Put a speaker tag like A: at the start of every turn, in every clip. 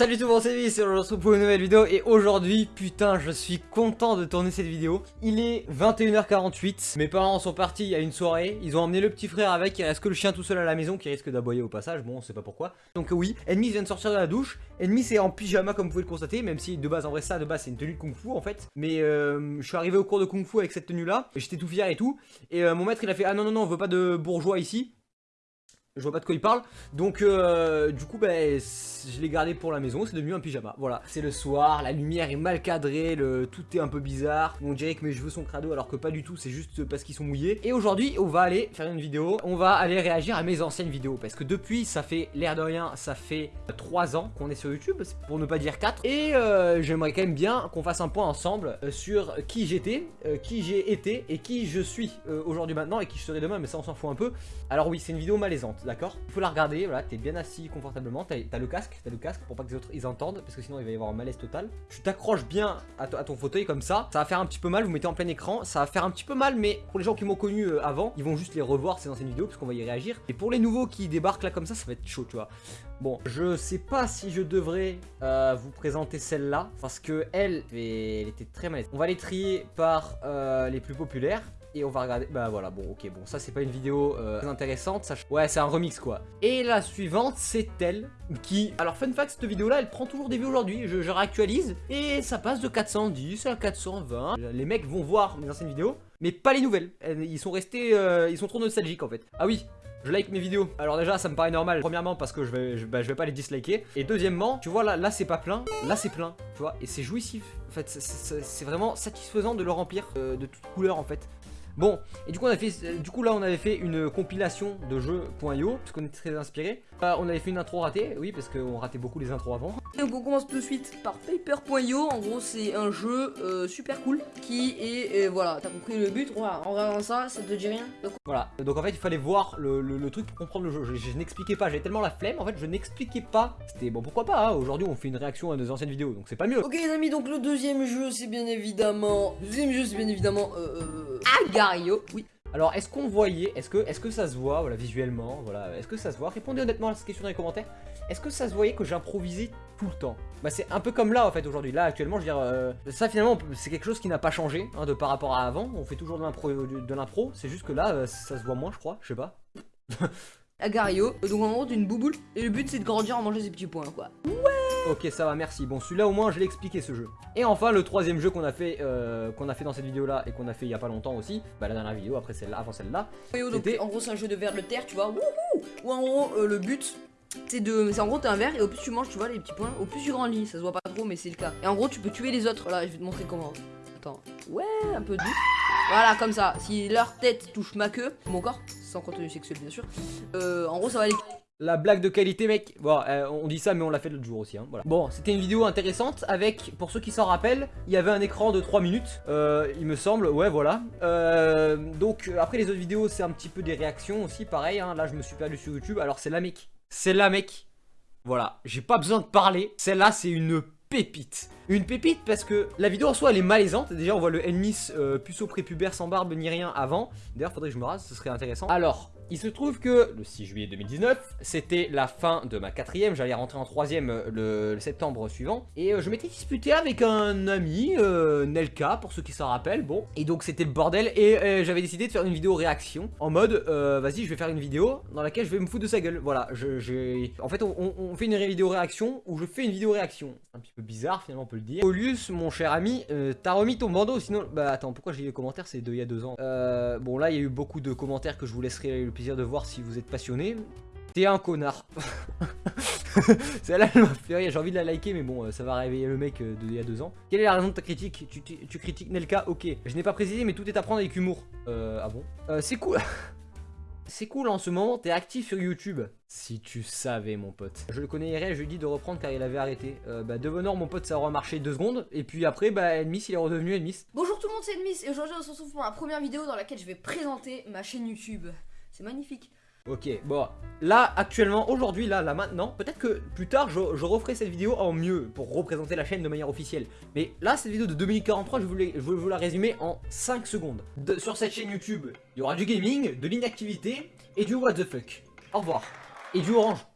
A: Salut tout le monde, c'est Viz, on se retrouve pour une nouvelle vidéo et aujourd'hui, putain, je suis content de tourner cette vidéo. Il est 21h48, mes parents sont partis à une soirée, ils ont emmené le petit frère avec, il reste que le chien tout seul à la maison qui risque d'aboyer au passage, bon, on sait pas pourquoi. Donc oui, Enemy vient de sortir de la douche, Enemy c'est en pyjama comme vous pouvez le constater, même si de base, en vrai ça, de base c'est une tenue de kung fu en fait. Mais euh, je suis arrivé au cours de kung fu avec cette tenue là, j'étais tout fier et tout, et euh, mon maître il a fait, ah non non non, on veut pas de bourgeois ici. Je vois pas de quoi il parle. Donc, euh, du coup, ben, je l'ai gardé pour la maison. C'est devenu un pyjama. Voilà. C'est le soir. La lumière est mal cadrée. Tout est un peu bizarre. On dirait que mes cheveux sont crado alors que pas du tout. C'est juste parce qu'ils sont mouillés. Et aujourd'hui, on va aller faire une vidéo. On va aller réagir à mes anciennes vidéos. Parce que depuis, ça fait l'air de rien. Ça fait 3 ans qu'on est sur YouTube. Pour ne pas dire 4. Et euh, j'aimerais quand même bien qu'on fasse un point ensemble euh, sur qui j'étais, qui j'ai été et qui je suis aujourd'hui maintenant et qui je serai demain. Mais ça, on s'en fout un peu. Alors oui, c'est une vidéo malaisante d'accord faut la regarder, voilà, t'es bien assis confortablement, t'as le casque, t'as le casque pour pas que les autres ils entendent, parce que sinon il va y avoir un malaise total. Tu t'accroches bien à, ton fauteuil comme ça, ça va faire un petit peu mal, vous mettez en plein écran, ça va faire un petit peu mal, mais pour les gens qui m'ont connu euh, avant, ils vont juste les revoir ces anciennes vidéos, parce qu'on va y réagir. Et pour les nouveaux qui débarquent là comme ça, ça va être chaud, tu vois. Bon, je sais pas si je devrais euh, vous présenter celle-là, parce que elle, elle était très malaise. On va les trier par euh, les plus populaires et on va regarder, bah voilà, bon ok, bon ça c'est pas une vidéo euh, très intéressante, ça... ouais c'est un remix quoi. Et la suivante c'est elle qui, alors fun fact, cette vidéo là elle prend toujours des vues aujourd'hui, je, je réactualise et ça passe de 410 à 420. Les mecs vont voir mes anciennes vidéos, mais pas les nouvelles, ils sont restés, euh, ils sont trop nostalgiques en fait. Ah oui, je like mes vidéos. Alors déjà ça me paraît normal Premièrement parce que je vais, bah, je vais pas les disliker Et deuxièmement tu vois là, là c'est pas plein Là c'est plein tu vois Et c'est jouissif En fait c'est vraiment satisfaisant de le remplir euh, De toutes couleurs en fait Bon, et du coup, on a fait, du coup là on avait fait une compilation de jeux.io, parce qu'on était très inspiré. Euh, on avait fait une intro ratée, oui, parce qu'on ratait beaucoup les intros avant.
B: Donc on commence tout de suite par Paper.io, en gros c'est un jeu euh, super cool, qui est, euh, voilà, t'as compris le but, voilà, en regardant ça, ça te dit rien
A: Voilà, donc en fait il fallait voir le, truc pour comprendre le jeu, je, n'expliquais pas, j'avais tellement la flemme, en fait je n'expliquais pas. C'était, bon pourquoi pas, hein, aujourd'hui on fait une réaction à nos anciennes vidéos, donc c'est pas mieux.
B: Ok les amis, donc le deuxième jeu c'est bien évidemment, le deuxième jeu c'est bien évidemment, euh, Oui.
A: Alors, est-ce qu'on voyait, est-ce que, est que ça se voit, voilà, visuellement, voilà, est-ce que ça se voit? Répondez honnêtement à cette question dans les commentaires. Est-ce que ça se voyait que j'improvisais tout le temps? Bah, c'est un peu comme là, en fait, aujourd'hui. Là, actuellement, je veux dire, euh, ça, finalement, c'est quelque chose qui n'a pas changé, hein, de par rapport à avant. On fait toujours de l'impro, c'est juste que là, euh, ça se voit moins, je crois, je sais pas.
B: Agario, donc en gros, une bouboule, et le but, c'est de grandir en manger ses petits points, quoi. Ouais
A: Ok, ça va, merci. Bon, celui-là, au moins, je l'ai expliqué, ce jeu. Et enfin, le troisième jeu qu'on a fait euh, qu'on a fait dans cette vidéo-là et qu'on a fait il y a pas longtemps aussi, bah la dernière vidéo, après celle-là, avant celle-là.
B: En gros, c'est un jeu de verre de terre, tu vois. Wouhou Ou en gros, euh, le but, c'est de... C'est en gros, t'as un verre et au plus tu manges, tu vois, les petits points, au plus tu grandis. Ça se voit pas trop, mais c'est le cas. Et en gros, tu peux tuer les autres. Là, je vais te montrer comment. Attends. Ouais, un peu doux. Voilà, comme ça. Si leur tête touche ma queue, mon corps, sans contenu sexuel, bien sûr, euh, en gros, ça va aller...
A: La blague de qualité mec. Bon euh, on dit ça mais on l'a fait l'autre jour aussi hein. Bon c'était une vidéo intéressante avec Pour ceux qui s'en rappellent Il y avait un écran de 3 minutes euh, Il me semble. Ouais voilà. Euh, Donc après les autres vidéos c'est un petit peu des réactions aussi Pareil hein, là je me suis perdu sur YouTube. Alors c'est la mec. C'est la mec. Voilà. J'ai pas besoin de parler. Celle-là c'est une pépite. Une pépite parce que la vidéo en soi elle est malaisante. Déjà on voit le Ennis puceau prépubère sans barbe ni rien avant. D'ailleurs faudrait que je me rase ce serait intéressant. Alors il se trouve que le 6 juillet 2019, c'était la fin de ma quatrième, j'allais rentrer en troisième euh, le, septembre suivant, et euh, je m'étais disputé avec un ami, euh, Nelka, pour ceux qui s'en rappellent, bon, et donc c'était le bordel, et j'avais décidé de faire une vidéo réaction, en mode, vas-y, je vais faire une vidéo dans laquelle je vais me foutre de sa gueule, voilà, j'ai... En fait, on, fait une vidéo réaction, où je fais une vidéo réaction, un petit peu bizarre, finalement, on peut le dire. Olius, mon cher ami, t'as remis ton bandeau, sinon... Bah attends, pourquoi j'ai eu les commentaires, c'est il y a deux ans. bon, là, il y a eu beaucoup de commentaires que je vous laisserai le de voir si vous êtes passionné. T'es un connard. Celle-là, elle m'a fait. J'ai envie de la liker, mais bon, euh, ça va réveiller le mec euh, d'il y a deux ans. Quelle est la raison de ta critique? Tu, critiques Nelka? Ok. Je n'ai pas précisé, mais tout est à prendre avec humour. Euh, ah bon? Euh, C'est cool. C'est cool en ce moment, t'es actif sur YouTube. Si tu savais mon pote. Je le connais je lui dis de reprendre car il avait arrêté. bah de bonheur mon pote ça aura marché deux secondes. Et puis après bah Enmis il est redevenu Enmis.
B: Bonjour tout le monde c'est Enmis et aujourd'hui on se retrouve pour la première vidéo dans laquelle je vais présenter ma chaîne YouTube. C'est magnifique.
A: Ok, bon, là, actuellement, aujourd'hui, là, là, maintenant, peut-être que plus tard, je, referai cette vidéo en mieux pour représenter la chaîne de manière officielle. Mais là, cette vidéo de 2043, je voulais, je vous la résumer en 5 secondes. sur cette chaîne YouTube, il y aura du gaming, de l'inactivité et du what the fuck. Au revoir. Et du orange.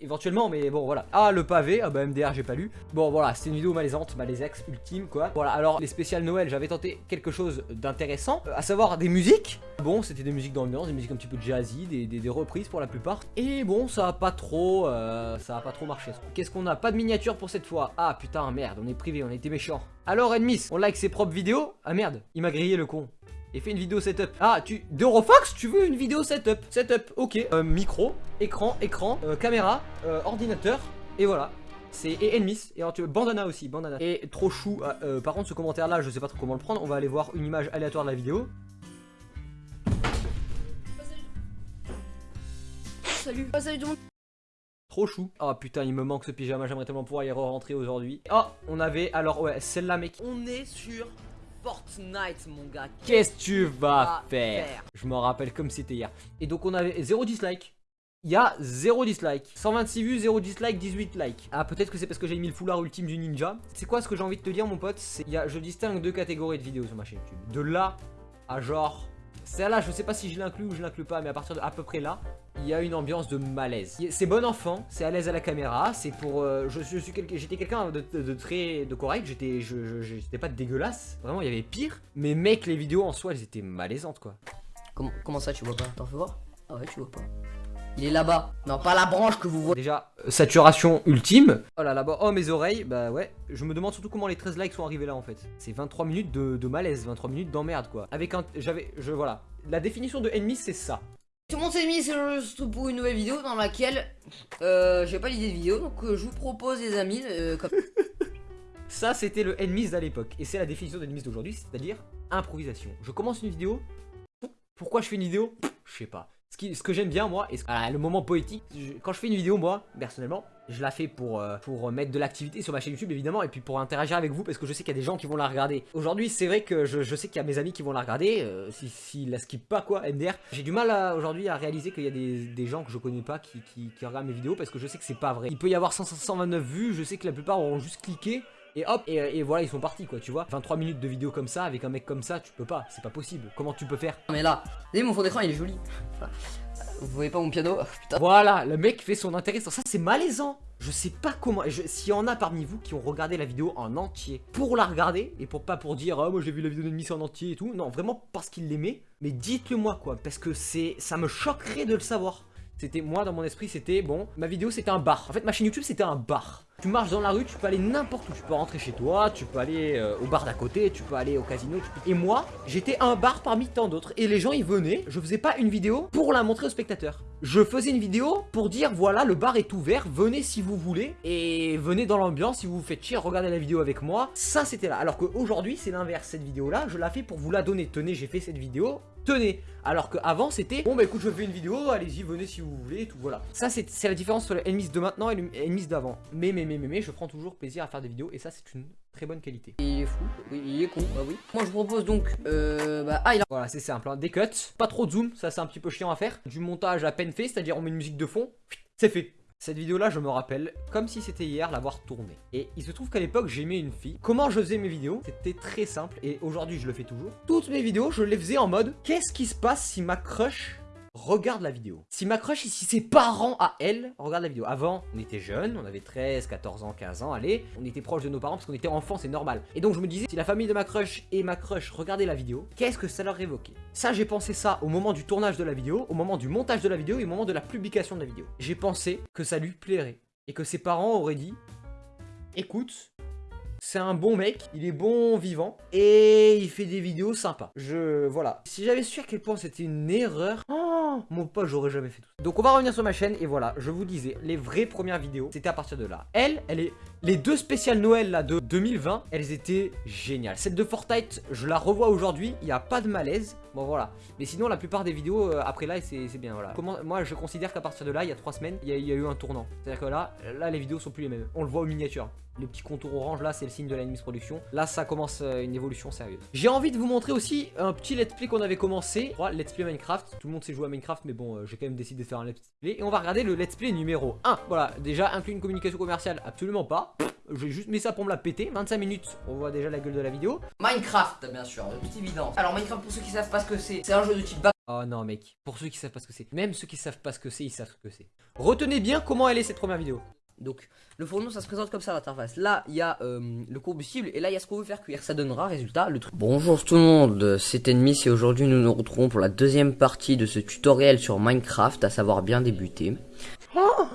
A: Éventuellement, mais bon, voilà. Ah, le pavé, ah bah MDR, j'ai pas lu. Bon, voilà, c'est une vidéo malaisante, ex ultime, quoi. Voilà, alors, les spéciales Noël, j'avais tenté quelque chose d'intéressant, euh, à savoir des musiques. Bon, c'était des musiques d'ambiance, des musiques un petit peu jazzy, des, des, reprises pour la plupart. Et bon, ça a pas trop, euh, ça a pas trop marché. Qu'est-ce qu'on a? Pas de miniature pour cette fois. Ah, putain, merde, on est privé, on été méchant. Alors, Enmis, on like ses propres vidéos? Ah, merde, il m'a grillé le con et fait une vidéo setup. Ah, tu... D'Eurofox, tu veux une vidéo setup Setup, ok. Euh, micro, écran, écran, euh, caméra, euh, ordinateur, et voilà. C'est et Enmis, et alors tu veux bandana aussi, bandana. Et trop chou, par contre ce commentaire là, je sais pas trop comment le prendre, on va aller voir une image aléatoire de la vidéo.
B: Salut, salut tout le monde.
A: Trop chou. Oh putain, il me manque ce pyjama, j'aimerais tellement pouvoir y re-rentrer aujourd'hui. Oh, on avait, alors ouais, celle-là mec.
B: On est sur Fortnite, mon gars.
A: Qu'est-ce que tu vas faire, Je m'en rappelle comme c'était hier. Et donc, on avait 0 dislike. Il y a 0 dislike 126 vues, 0 dislike, 18 likes Ah peut-être que c'est parce que j'ai mis le foulard ultime du ninja C'est quoi ce que j'ai envie de te dire mon pote? C'est Je distingue deux catégories de vidéos sur ma chaîne YouTube De là à genre Celle-là je sais pas si je l'inclus ou je l'inclus pas Mais à partir de à peu près là il y a une ambiance de malaise. C'est bon enfant, c'est à l'aise à la caméra, c'est pour... Euh, je, suis j'étais quelqu'un de, très de correct, j'étais j'étais pas dégueulasse, vraiment il y avait pire. Mais mec, les vidéos en soi, elles étaient malaisantes quoi.
B: Comment ça tu vois pas? T'en fais voir? Ah ouais, tu vois pas. Il est là-bas. Non, pas la branche que vous voyez.
A: Déjà, euh, saturation ultime. Oh là là-bas. Oh, mes oreilles. Bah ouais. Je me demande surtout comment les 13 likes sont arrivés là en fait. C'est 23 minutes de, de malaise, 23 minutes d'emmerde quoi. Avec un... J'avais... Je... Voilà. La définition de ennemi, c'est ça.
B: Tout le monde s'est mis juste pour une nouvelle vidéo dans laquelle euh, j'ai pas l'idée de vidéo donc euh, je vous propose les amis euh, comme...
A: Ça c'était le Enemies à l'époque et c'est la définition d'Enemies d'aujourd'hui c'est-à-dire improvisation. Je commence une vidéo, pourquoi je fais une vidéo? Je sais pas. Ce, que j'aime bien moi, et le moment poétique, quand je fais une vidéo moi, personnellement, je la fais pour, euh, pour mettre de l'activité sur ma chaîne YouTube évidemment, et puis pour interagir avec vous parce que je sais qu'il y a des gens qui vont la regarder. Aujourd'hui c'est vrai que je, sais qu'il y a mes amis qui vont la regarder, euh, s'ils si, la skippent pas quoi, MDR. J'ai du mal aujourd'hui à réaliser qu'il y a des, gens que je connais pas qui, qui, regardent mes vidéos parce que je sais que c'est pas vrai. Il peut y avoir 129 vues, je sais que la plupart auront juste cliqué, et hop, et, voilà, ils sont partis quoi, tu vois. 23 minutes de vidéo comme ça, avec un mec comme ça, tu peux pas, c'est pas possible. Comment tu peux faire?
B: Mais là, vous mon fond d'écran, il est joli. Vous voyez pas mon piano?
A: Putain. Voilà, le mec fait son intéressant. Ça, c'est malaisant. Je sais pas comment. S'il y en a parmi vous qui ont regardé la vidéo en entier pour la regarder et pour pas pour dire oh, moi j'ai vu la vidéo d'ennemi en entier et tout. Non, vraiment parce qu'il l'aimait. Mais dites-le moi quoi, parce que c'est ça me choquerait de le savoir. C'était moi dans mon esprit, c'était bon, ma vidéo c'était un bar. En fait, ma chaîne YouTube c'était un bar. Tu marches dans la rue, tu peux aller n'importe où. Tu peux rentrer chez toi, tu peux aller euh, au bar d'à côté, tu peux aller au casino. Et moi, j'étais un bar parmi tant d'autres. Et les gens, ils venaient. Je faisais pas une vidéo pour la montrer aux spectateurs. Je faisais une vidéo pour dire, voilà, le bar est ouvert, venez si vous voulez. Et venez dans l'ambiance, si vous vous faites chier, regardez la vidéo avec moi. Ça, c'était là. Alors qu'aujourd'hui, c'est l'inverse. Cette vidéo-là, je la fais pour vous la donner. Tenez, j'ai fait cette vidéo tenez alors qu'avant c'était bon bah écoute je fais une vidéo allez-y venez si vous voulez et tout voilà ça c'est la différence entre l'Enmis de maintenant et l'Enmis d'avant mais mais mais mais mais je prends toujours plaisir à faire des vidéos et ça c'est une très bonne qualité.
B: Il est fou oui il est con. Bah oui. Moi je propose donc euh, bah ah il a
A: voilà c'est simple hein. des cuts pas trop de zoom ça c'est un petit peu chiant à faire. Du montage à peine fait c'est à dire on met une musique de fond c'est fait. Cette vidéo là je me rappelle comme si c'était hier l'avoir tournée Et il se trouve qu'à l'époque j'aimais une fille. Comment je faisais mes vidéos? C'était très simple et aujourd'hui je le fais toujours. Toutes mes vidéos je les faisais en mode Qu'est-ce qui se passe si ma crush regarde la vidéo. Si ma crush, si ses parents à elle regardent la vidéo. Avant, on était jeunes, on avait 13, 14 ans, 15 ans, allez, on était proche de nos parents parce qu'on était enfants, c'est normal. Et donc je me disais, si la famille de ma crush et ma crush regardaient la vidéo, qu'est-ce que ça leur évoquait? Ça, j'ai pensé ça au moment du tournage de la vidéo, au moment du montage de la vidéo et au moment de la publication de la vidéo. J'ai pensé que ça lui plairait et que ses parents auraient dit, écoute, c'est un bon mec, il est bon vivant et il fait des vidéos sympas. Je... voilà. Si j'avais su à quel point c'était une erreur... Oh, mon pote, j'aurais jamais fait tout. Donc on va revenir sur ma chaîne et voilà, je vous disais, les vraies premières vidéos, c'était à partir de là. Elle, elle est... Les deux spéciales Noël là de 2020, elles étaient géniales. Celle de Fortnite, je la revois aujourd'hui, il n'y a pas de malaise. Bon voilà. Mais sinon la plupart des vidéos euh, après là c'est bien voilà. Moi je considère qu'à partir de là, il y a trois semaines, il y, a eu un tournant. C'est-à-dire que là, là les vidéos sont plus les mêmes. On le voit au miniature. Le petit contour orange là, c'est le signe de l'Animis Production. Là, ça commence euh, une évolution sérieuse. J'ai envie de vous montrer aussi un petit let's play qu'on avait commencé. let's play Minecraft. Tout le monde sait jouer à Minecraft, mais bon, euh, j'ai quand même décidé de faire un let's play. Et on va regarder le let's play numéro 1. Voilà, déjà, inclut une communication commerciale? Absolument pas. J'ai juste mis ça pour me la péter. 25 minutes, on voit déjà la gueule de la vidéo.
B: Minecraft, bien sûr, de toute évidence. Alors, Minecraft, pour ceux qui savent pas ce que c'est, c'est un jeu de type
A: Oh non mec, pour ceux qui savent pas ce que c'est, même ceux qui savent pas ce que c'est, ils savent ce que c'est. Retenez bien comment elle est cette première vidéo.
B: Donc, le fourneau, ça se présente comme ça l'interface. Là, il y a euh, le combustible et là, il y a ce qu'on veut faire cuire. Ça donnera, résultat, le truc. Bonjour tout le monde, c'est Enmis et aujourd'hui, nous nous retrouvons pour la deuxième partie de ce tutoriel sur Minecraft, à savoir bien débuter.
A: Oh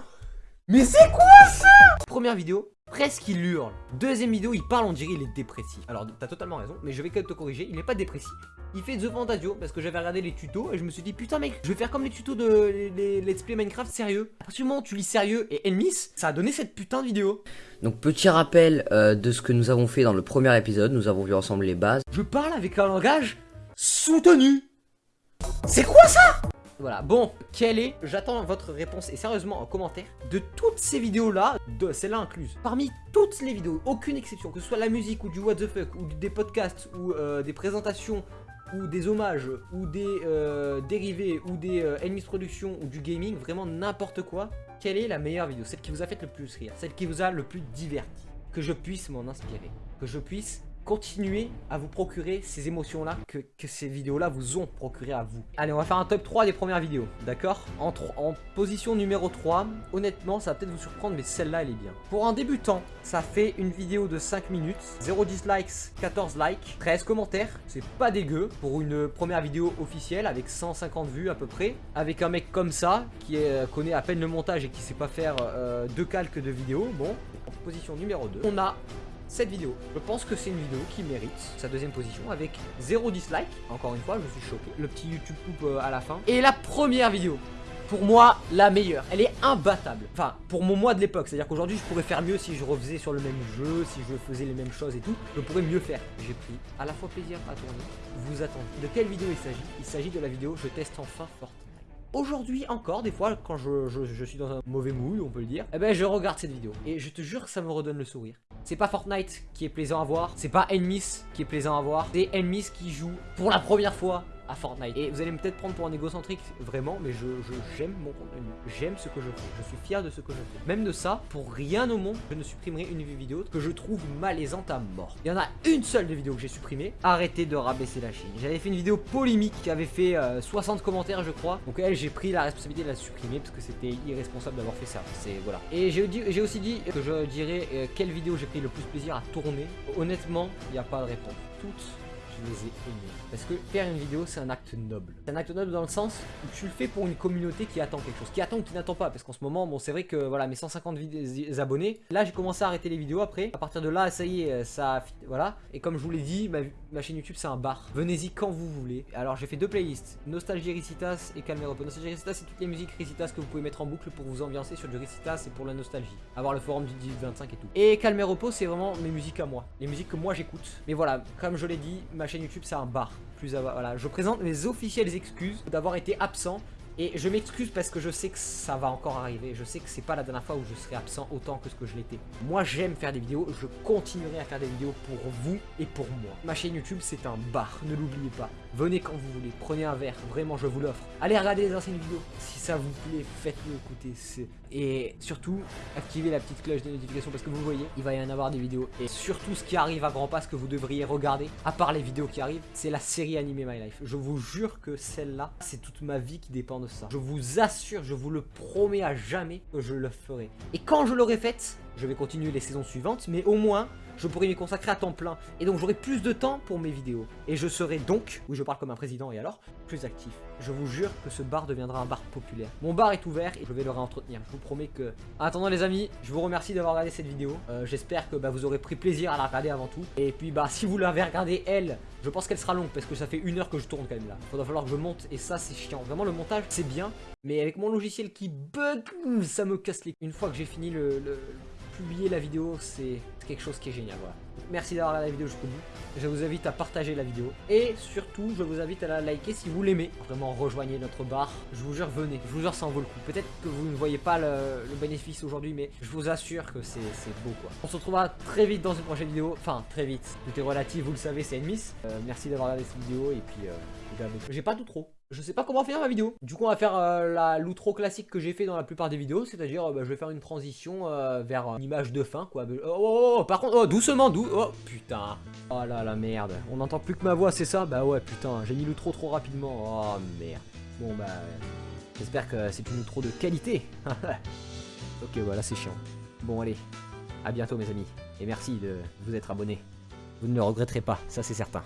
A: Mais c'est quoi ça? Première vidéo, presque il hurle. Deuxième vidéo, il parle, on dirait il est dépressif. Alors, t'as totalement raison, mais je vais quand même te corriger, il n'est pas dépressif. Il fait The Fantasio parce que j'avais regardé les tutos et je me suis dit putain mec, je vais faire comme les tutos de les, Let's Play Minecraft sérieux. À partir du moment où tu lis sérieux et Enmis, ça a donné cette putain de vidéo.
B: Donc petit rappel euh, de ce que nous avons fait dans le premier épisode, nous avons vu ensemble les bases.
A: Je parle avec un langage soutenu. C'est quoi ça? Voilà, bon, quelle est, j'attends votre réponse et sérieusement en commentaire, de toutes ces vidéos-là, de celle-là incluse, parmi toutes les vidéos, aucune exception, que ce soit la musique ou du what the fuck, ou des podcasts, ou euh, des présentations, ou des hommages, ou des euh, dérivés, ou des euh, ennemis de production, ou du gaming, vraiment n'importe quoi, quelle est la meilleure vidéo? Celle qui vous a fait le plus rire, celle qui vous a le plus diverti, que je puisse m'en inspirer, que je puisse continuer à vous procurer ces émotions-là que, ces vidéos-là vous ont procuré à vous. Allez, on va faire un top 3 des premières vidéos, d'accord? En, en position numéro 3, honnêtement, ça va peut-être vous surprendre, mais celle-là, elle est bien. Pour un débutant, ça fait une vidéo de 5 minutes, 0 dislikes, 14 likes, 13 commentaires, c'est pas dégueu pour une première vidéo officielle avec 150 vues à peu près, avec un mec comme ça, qui euh, connaît à peine le montage et qui sait pas faire euh, deux calques de vidéos, bon, en position numéro 2, on a cette vidéo. Je pense que c'est une vidéo qui mérite sa deuxième position avec zéro dislike. Encore une fois, je suis choqué. Le petit YouTube coupe euh, à la fin. Et la première vidéo. Pour moi, la meilleure. Elle est imbattable. Enfin, pour mon moi de l'époque. C'est-à-dire qu'aujourd'hui, je pourrais faire mieux si je refaisais sur le même jeu, si je faisais les mêmes choses et tout. Je pourrais mieux faire. J'ai pris à la fois plaisir à tourner. Vous attendez. De quelle vidéo il s'agit? Il s'agit de la vidéo Je teste enfin Fortnite. Aujourd'hui encore, des fois, quand je, suis dans un mauvais mood, on peut le dire, eh ben je regarde cette vidéo. Et je te jure que ça me redonne le sourire. C'est pas Fortnite qui est plaisant à voir, c'est pas Enemies qui est plaisant à voir, c'est Enemies qui joue pour la première fois à Fortnite. Et vous allez peut-être prendre pour un égocentrique, vraiment, mais je j'aime mon contenu. J'aime ce que je fais. Je suis fier de ce que je fais. Même de ça, pour rien au monde, je ne supprimerai une vidéo que je trouve malaisante à mort. Il y en a une seule de vidéo que j'ai supprimée. Arrêtez de rabaisser la Chine. J'avais fait une vidéo polémique qui avait fait 60 euh, commentaires, je crois. Donc elle, j'ai pris la responsabilité de la supprimer parce que c'était irresponsable d'avoir fait ça. C'est voilà. Et j'ai aussi dit que je dirais euh, quelle vidéo j'ai pris le plus plaisir à tourner. Honnêtement, il n'y a pas de réponse. Toutes je les ai aimés. Parce que faire une vidéo, c'est un acte noble. C'est un acte noble dans le sens où tu le fais pour une communauté qui attend quelque chose. Qui attend ou qui n'attend pas. Parce qu'en ce moment, bon, c'est vrai que voilà, mes 150 abonnés. Là, j'ai commencé à arrêter les vidéos après. À partir de là, ça y est, ça. Voilà. Et comme je vous l'ai dit, ma, chaîne YouTube, c'est un bar. Venez-y quand vous voulez. Alors, j'ai fait deux playlists Nostalgie Ricitas et Calmer Repos. Nostalgie Ricitas, c'est toutes les musiques Ricitas que vous pouvez mettre en boucle pour vous ambiancer sur du Ricitas et pour la nostalgie. Avoir le forum du 1825 et tout. Et Calmer Repos, c'est vraiment mes musiques à moi. Les musiques que moi j'écoute. Mais voilà, comme je l'ai dit, ma chaîne YouTube, c'est un bar. Plus voilà, je présente mes officielles excuses d'avoir été absent et je m'excuse parce que je sais que ça va encore arriver. Je sais que c'est pas la dernière fois où je serai absent autant que ce que je l'étais. Moi, j'aime faire des vidéos. Je continuerai à faire des vidéos pour vous et pour moi. Ma chaîne YouTube, c'est un bar. Ne l'oubliez pas. Venez quand vous voulez. Prenez un verre. Vraiment, je vous l'offre. Allez regarder les anciennes vidéos. Si ça vous plaît, faites-le écouter. Et surtout, activez la petite cloche de notification parce que vous voyez, il va y en avoir des vidéos. Et surtout, ce qui arrive à grands pas, ce que vous devriez regarder, à part les vidéos qui arrivent, c'est la série animée My Life. Je vous jure que celle-là, c'est toute ma vie qui dépend de Je vous assure, je vous le promets à jamais que je le ferai. Et quand je l'aurai faite, je vais continuer les saisons suivantes, mais au moins, je pourrai m'y consacrer à temps plein. Et donc j'aurai plus de temps pour mes vidéos. Et je serai donc, oui je parle comme un président et alors, plus actif. Je vous jure que ce bar deviendra un bar populaire. Mon bar est ouvert et je vais le réentretenir. Je vous promets que... En attendant les amis, je vous remercie d'avoir regardé cette vidéo. Euh, j'espère que bah, vous aurez pris plaisir à la regarder avant tout. Et puis bah si vous l'avez regardée elle, je pense qu'elle sera longue parce que ça fait une heure que je tourne quand même là. Il va falloir que je monte et ça c'est chiant. Vraiment le montage c'est bien. Mais avec mon logiciel qui bug, ça me casse les... Une fois que j'ai fini le publier la vidéo, c'est quelque chose qui est génial. Voilà. Merci d'avoir regardé la vidéo jusqu'au bout. Je vous invite à partager la vidéo. Et surtout, je vous invite à la liker si vous l'aimez. Vraiment, rejoignez notre bar. Je vous jure, venez. Je vous jure, ça en vaut le coup. Peut-être que vous ne voyez pas le, bénéfice aujourd'hui, mais je vous assure que c'est beau, quoi. On se retrouvera très vite dans une prochaine vidéo. Enfin, très vite. Tout est relatif, vous le savez, c'est une miss. Euh, merci d'avoir regardé cette vidéo. Et puis, euh, j'ai pas tout trop. Je sais pas comment finir ma vidéo. Du coup, on va faire euh, la l'outro classique que j'ai fait dans la plupart des vidéos, c'est-à-dire, euh, bah, je vais faire une transition euh, vers une image de fin, quoi. Oh, oh, oh, oh par contre, oh, doucement, doux. Oh, putain. Oh là la merde. On n'entend plus que ma voix, c'est ça? Bah ouais, putain, j'ai mis l'outro trop rapidement. Oh merde. Bon, bah, j'espère que c'est une outro de qualité. ok, voilà, c'est chiant. Bon, allez, à bientôt, mes amis. Et merci de vous être abonnés. Vous ne le regretterez pas, ça c'est certain.